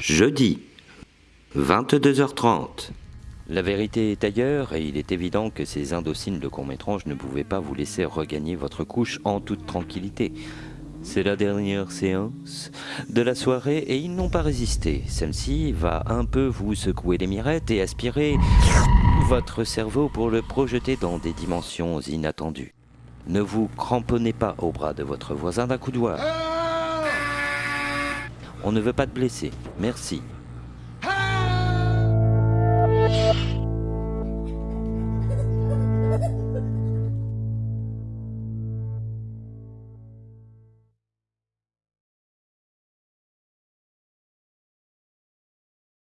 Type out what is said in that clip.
Jeudi, 22h30. La vérité est ailleurs et il est évident que ces indociles de court-métrage ne pouvaient pas vous laisser regagner votre couche en toute tranquillité. C'est la dernière séance de la soirée et ils n'ont pas résisté. Celle-ci va un peu vous secouer les mirettes et aspirer votre cerveau pour le projeter dans des dimensions inattendues. Ne vous cramponnez pas au bras de votre voisin d'un coup de doigt. On ne veut pas te blesser. Merci.